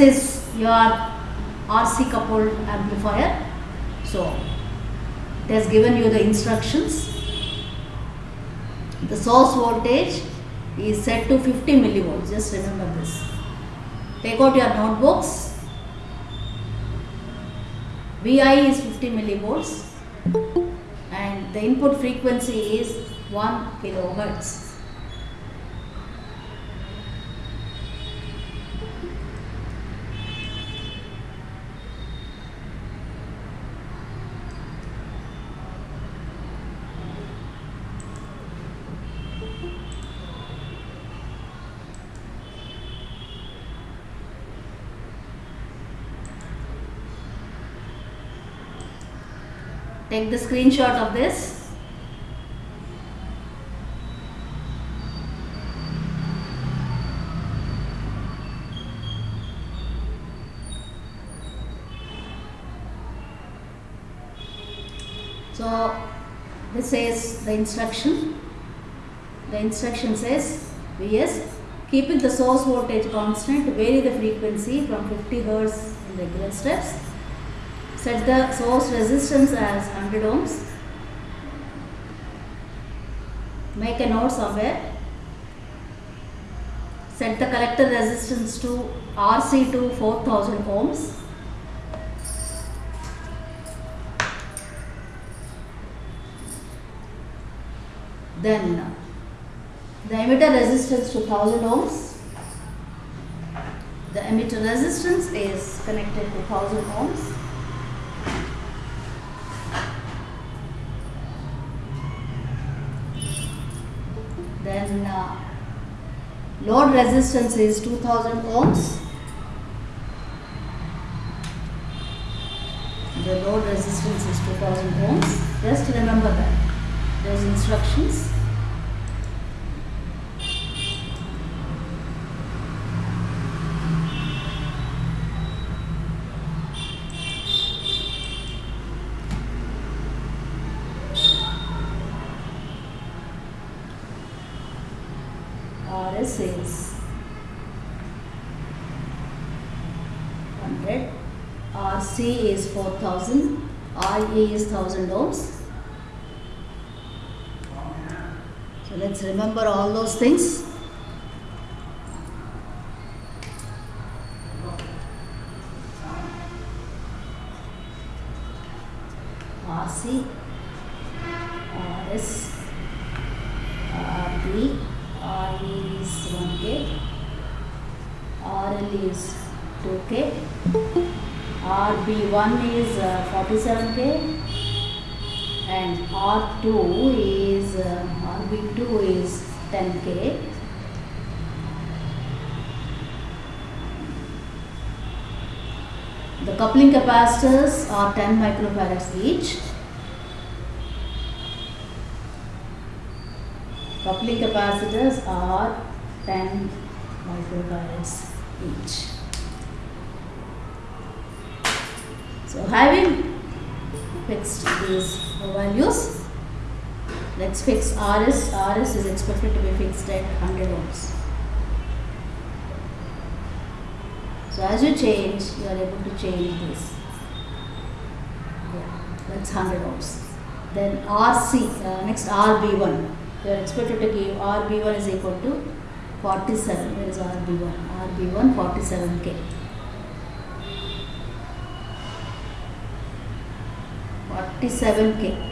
is your RC coupled amplifier. So it has given you the instructions. The source voltage is set to 50 millivolts. Just remember this. Take out your notebooks. VI is 50 millivolts and the input frequency is 1 kilohertz. Take the screenshot of this. So this is the instruction. The instruction says Vs keeping the source voltage constant vary the frequency from 50 Hz in regular steps set the source resistance as 100 ohms. Make a note somewhere. Set the collector resistance to RC to 4000 ohms. Then the emitter resistance to 1000 ohms. The emitter resistance is connected to 1000 ohms then uh, load resistance is 2000 ohms. The load resistance is 2000 ohms. Just remember that. Those instructions Is 100, RC is 4000, RE is 1000 ohms. So let's remember all those things. RC, RS, RB, RE is 1K, RL is 2K, RB1 is uh, 47K, and R2 is uh, RB2 is 10K. The coupling capacitors are 10 microfarads each. Coupling capacitors are 10 microfarads each. So having fixed these values, let's fix RS. RS is expected to be fixed at 100 ohms. So as you change, you are able to change this. Yeah, that's 100 ohms. Then RC, uh, next RB1. You are expected to give RB1 is equal to 47. Where is RB1? RB1 47K. 47K.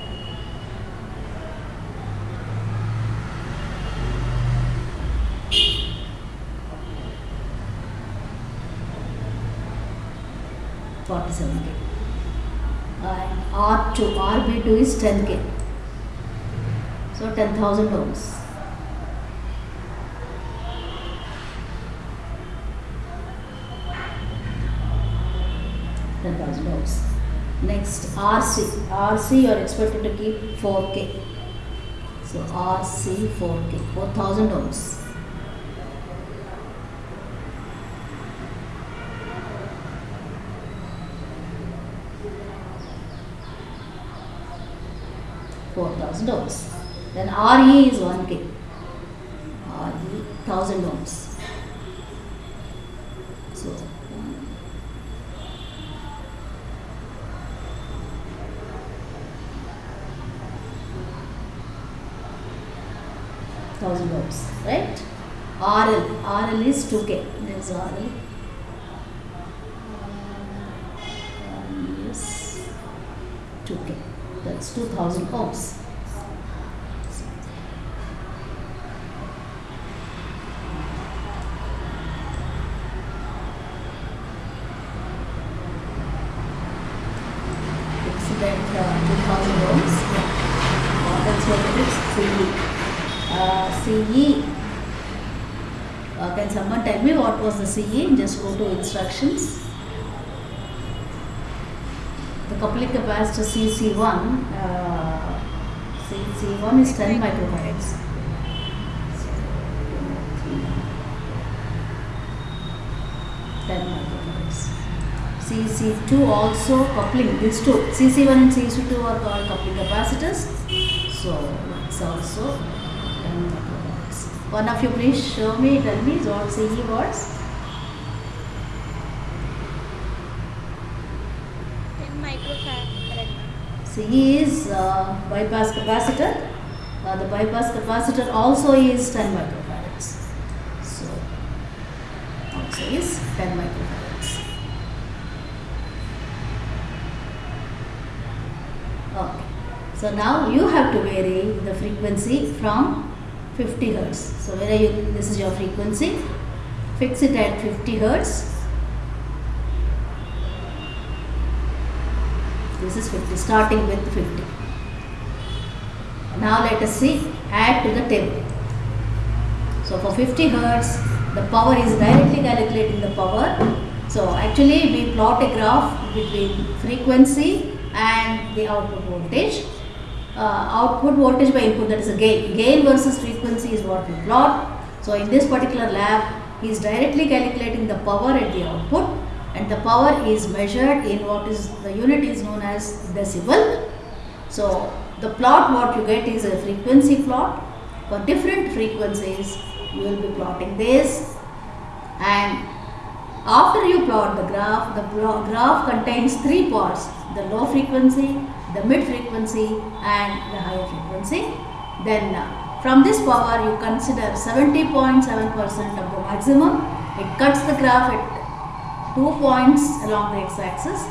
Forty-seven K. And R two, RB two is ten K. So ten thousand ohms. Ten thousand ohms. Next RC. RC you are expected to keep 4K. So RC 4K, 4000 ohms. Four thousand ohms. Then RE is 1K, RE 1000 ohms. So, Thousand ohms, right? RL, RL is 2K. There's RL. Yes, 2K. That's um, 2000 ohms. CE. Uh, can someone tell me what was the CE? Just go to instructions. The coupling capacitor CC1. Uh, CC1 is 10 microfarads. 10 microfarads. CC2 also coupling, these two, CC1 and CC2 are called coupling capacitors. So it's also 10 microfarads. One of you please show me, tell me what CE was. 10 microfarad. CE is uh, bypass capacitor. Uh, the bypass capacitor also is 10 microfarads. So also is 10 microfarads. Okay. So now you have to vary the frequency from 50 hertz. So where you? This is your frequency. Fix it at 50 hertz. This is 50, starting with 50. Now let us see, add to the table. So for 50 hertz, the power is directly calculating the power. So actually we plot a graph between frequency and the output voltage. Uh, output voltage by input that is a gain. Gain versus frequency is what we plot. So in this particular lab, he is directly calculating the power at the output and the power is measured in what is the unit is known as decibel. So the plot what you get is a frequency plot. For different frequencies, you will be plotting this and after you plot the graph, the graph contains three parts, the low frequency, the mid frequency and the higher frequency. Then uh, from this power you consider 70.7% of the maximum. It cuts the graph at two points along the x-axis.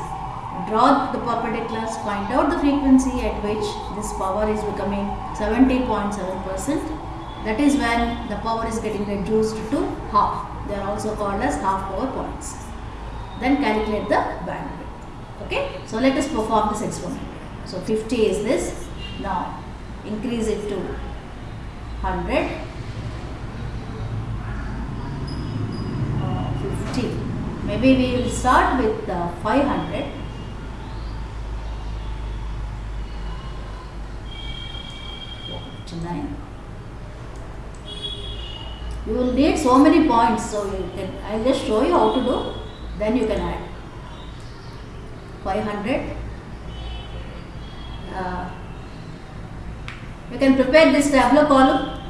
Draw the perpendiculars, find out the frequency at which this power is becoming 70.7%. That is when the power is getting reduced to half. They are also called as half power points. Then calculate the bandwidth. Okay. So let us perform this experiment. So 50 is this. Now increase it to 100. Uh, 50. Maybe we will start with uh, 500. Nine. You will need so many points, so you can. I'll just show you how to do. Then you can add. 500. Uh, you can prepare this tabular column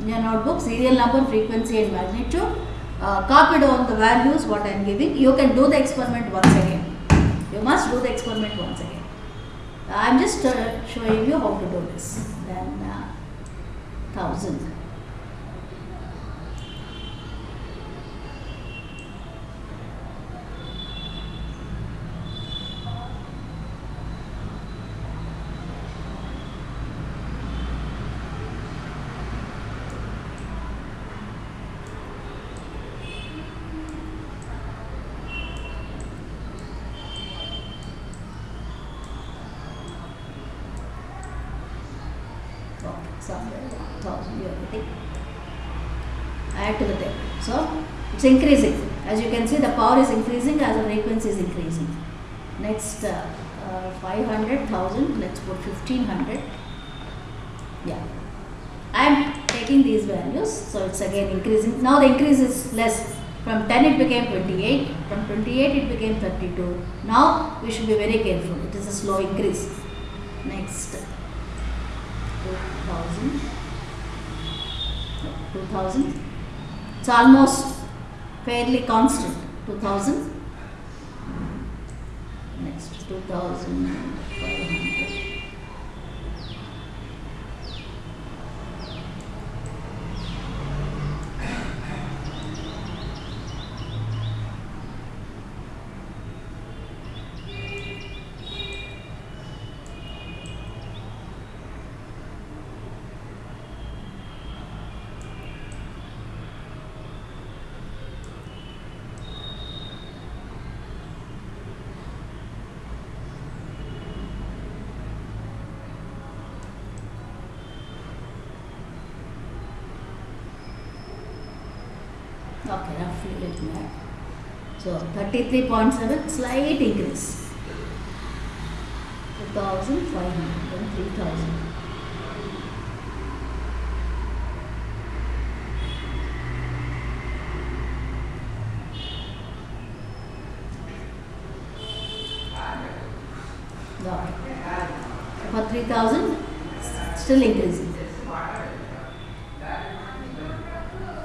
in your notebook, serial number, frequency and magnitude. Uh, down the values what I am giving. You can do the experiment once again. You must do the experiment once again. I am just uh, showing you how to do this. Then uh, 1000. Okay, somewhere 1000 you have to. Add to the table. So it's increasing. As you can see, the power is increasing as the frequency is increasing. Next, uh, uh, 500,000, let's put 1500. Yeah. I am taking these values, so it's again increasing. Now the increase is less. From 10 it became 28, from 28 it became 32. Now we should be very careful. It is a slow increase. Next, 2000. 2000. It's almost fairly constant. 2000. Next, 2500. Okay, roughly me add. So 33.7, slight increase. 2500 and 3000. Got it. For 3000, still increasing.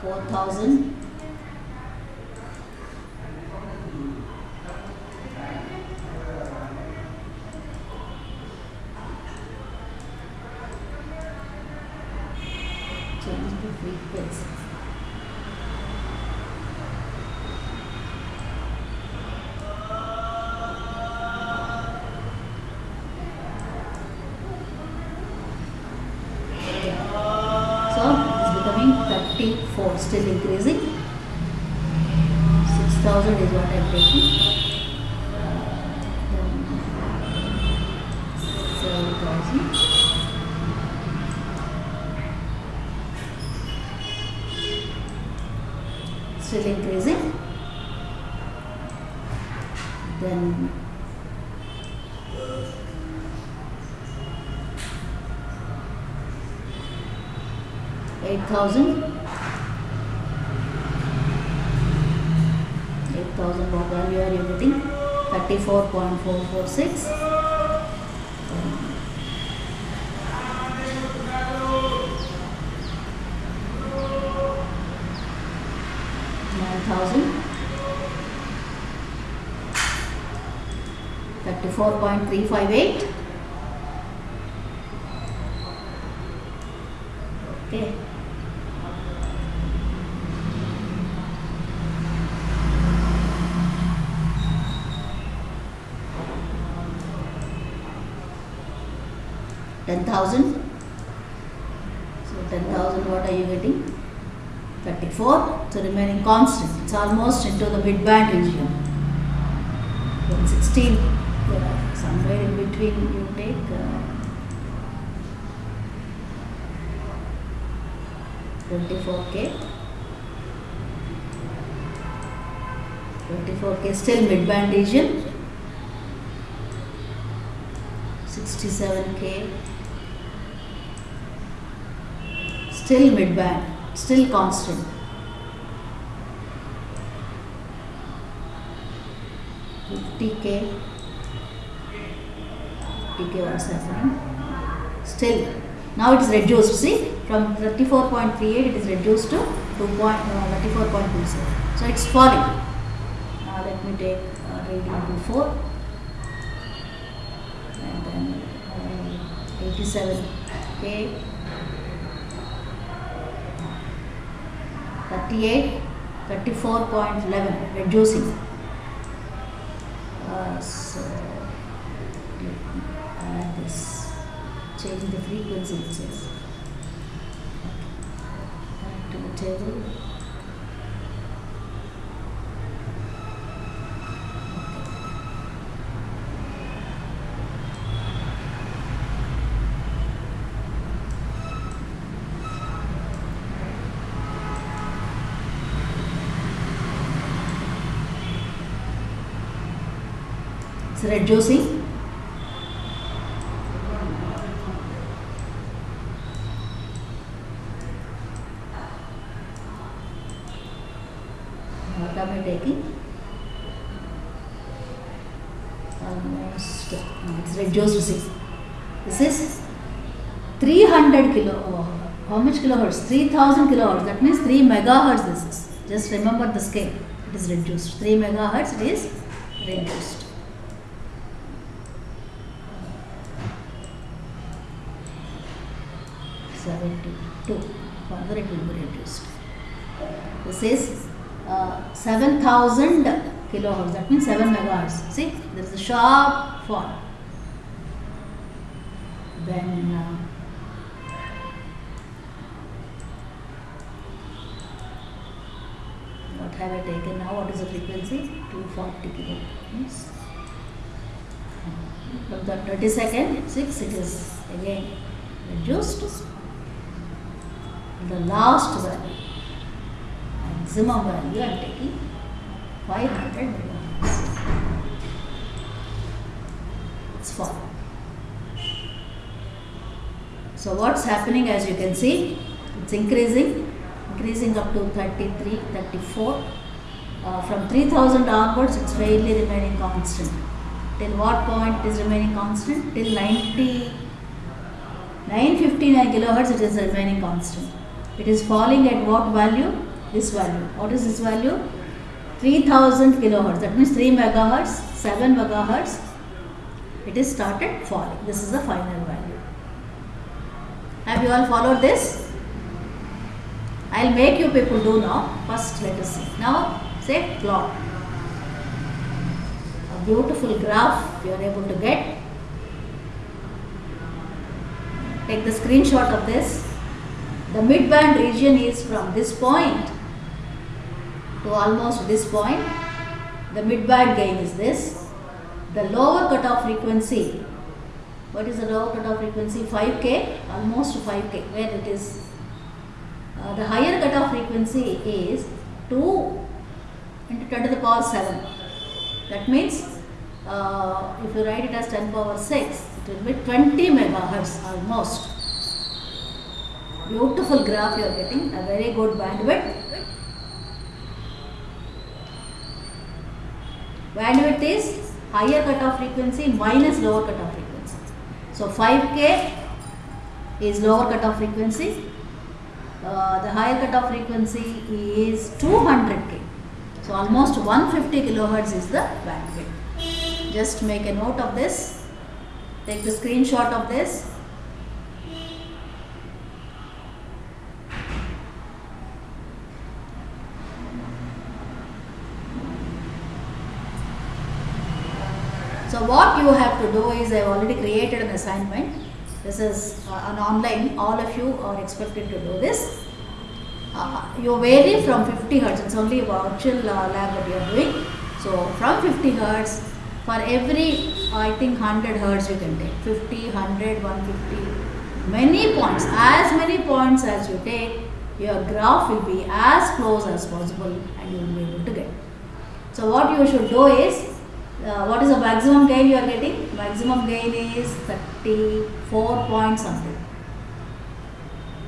4000. The. So it is becoming 34, still increasing. 6000 is what I am taking. Eight thousand. Eight thousand you are everything. 34.446 4.358 okay. ten thousand. So ten thousand what are you getting? 34 so remaining constant it's almost into the midband region. One sixteen somewhere in between you take uh, 24k 24k still midband region. 67k still midband still constant. fifty k fifty k what's happening? Still, now it is reduced. See, from 34.38 it is reduced to 2 uh, 34.27. So it's falling. Now let me take uh, reading before and then uh, 87k, 38, 34.11 reducing. Uh, so change the frequency it says back to the table. It's reducing what am I taking? Almost, no, it's reduced, see. This is 300 kilo, oh, how much kilohertz? 3000 kilohertz, that means 3 megahertz this is. Just remember the scale, it is reduced. 3 megahertz, it is reduced. Seventy-two. Further it will be reduced. This is uh, 7000 kilohertz, that means 7 megahertz. See, there is a sharp fall. Then uh, have I taken now? What is the frequency? 240 kilohertz. From the 30 second, 6 it is again reduced. The last value maximum value I am taking 500 megahertz. It's falling. So what's happening as you can see, it's increasing, increasing up to 33, 34. Uh, from 3000 onwards, it's fairly remaining constant. Till what point is remaining constant? Till 90, 959 kilohertz, it is remaining constant. It is falling at what value? This value. What is this value? 3000 kilohertz. That means 3 megahertz, 7 megahertz. It is started falling. This is the final value. Have you all followed this? I'll make you people do now. First, let us see. Now, say plot. A beautiful graph you are able to get. Take the screenshot of this. The midband region is from this point to almost this point. The midband gain is this. The lower cutoff frequency what is the lower cutoff frequency 5k almost 5k where it is uh, the higher cutoff frequency is 2 into 10 to the power 7 that means uh, if you write it as 10 power 6 it will be 20 megahertz almost. Beautiful graph you are getting a very good bandwidth. Bandwidth is higher cutoff frequency minus lower cutoff frequency. So 5K is lower cutoff frequency. Uh, the higher cutoff frequency is 200K. So almost 150 kilohertz is the bandwidth. Just make a note of this. Take the screenshot of this. So what you have to do is I have already created an assignment. This is uh, an online. All of you are expected to do this. Uh, you vary from 50 hertz. It's only virtual uh, lab that you are doing. So from 50 hertz, for every I think 100 hertz you can take 50, 100, 150, many points. As many points as you take, your graph will be as close as possible, and you will be able to get. So what you should do is uh, what is the maximum gain you are getting? Maximum gain is 34 point something.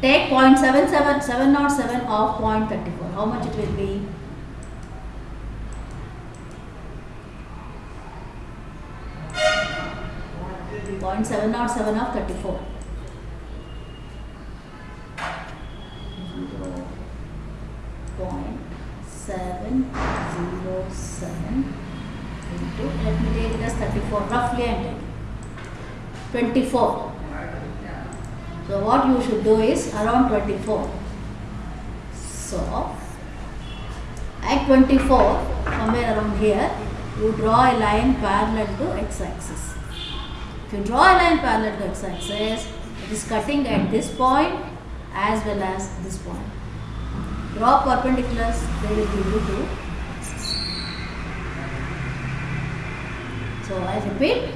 Take 0.77, 707 of 0.34. How much it will be? Point seven not seven of thirty four. Zero point seven zero seven into. Let me take it as 34 roughly I am taking. 24 so what you should do is around 24 so at 24 somewhere around here you draw a line parallel to x-axis. If you draw a line parallel to x-axis it is cutting at this point as well as this point. Draw perpendiculars they will give you two So I repeat,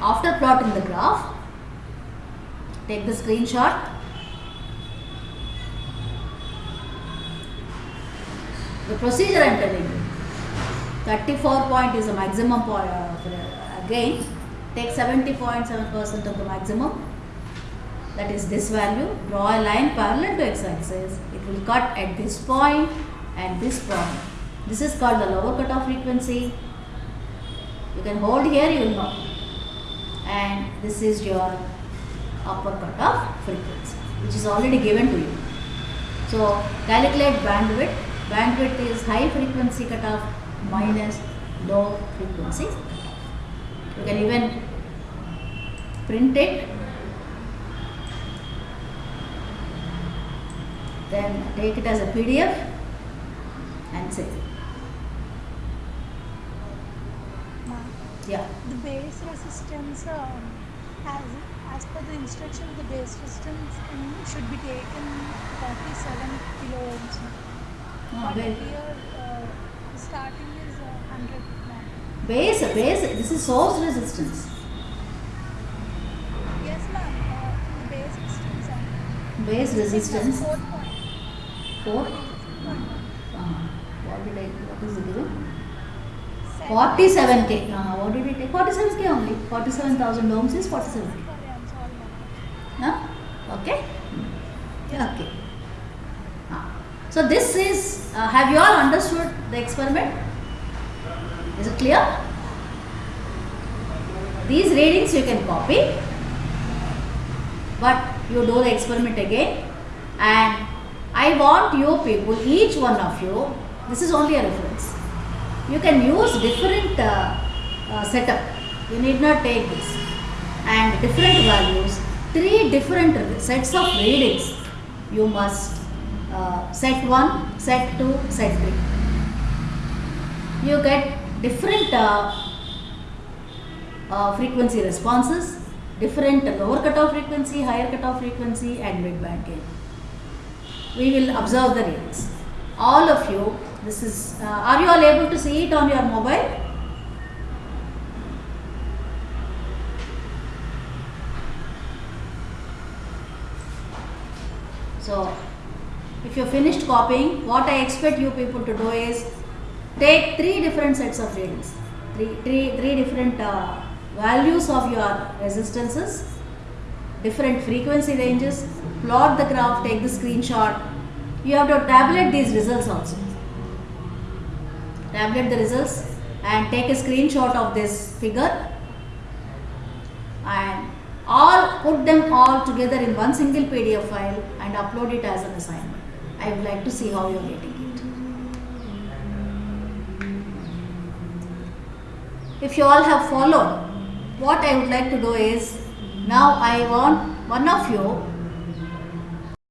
after plotting the graph, take the screenshot. The procedure I am telling you. 34 point is the maximum point uh, again. Take 70.7% of the maximum. That is this value. Draw a line parallel to x-axis. It will cut at this point and this point. This is called the lower cutoff frequency you can hold here, you will know. And this is your upper cutoff frequency, which is already given to you. So calculate bandwidth. Bandwidth is high frequency cutoff minus low frequency. You can even print it. Then take it as a PDF and save it. Yeah. The base resistance, um, as, as per the instruction, the base resistance should be taken 47 kilo ohms. No, But here, uh, starting is uh, 100 now. Base, base, this is source resistance. Yes, ma'am. Uh, the base resistance. uh, Base resistance Four point. 4. Uh-huh. what did I, what is it given? Seven. 47k. Uh, what did we take? 47k only. 47,000 ohms is 47k. Sorry, I'm. Huh? Okay? Okay. Ah. So this is, uh, have you all understood the experiment? Is it clear? These readings you can copy, but you do the experiment again and I want you people, each one of you, this is only a reference. You can use different uh, uh, setup. You need not take this. And different values, three different sets of readings. You must uh, set 1, set 2, set 3. You get different uh, uh, frequency responses, different lower cutoff frequency, higher cutoff frequency and mid band gain. We will observe the readings. All of you, this is, uh, are you all able to see it on your mobile? So, if you finished copying, what I expect you people to do is take three different sets of readings, three, three, three different uh, values of your resistances, different frequency ranges, plot the graph, take the screenshot. You have to tabulate these results also. Tabulate the results and take a screenshot of this figure and all put them all together in one single PDF file and upload it as an assignment. I would like to see how you are getting it. If you all have followed, what I would like to do is now I want one of you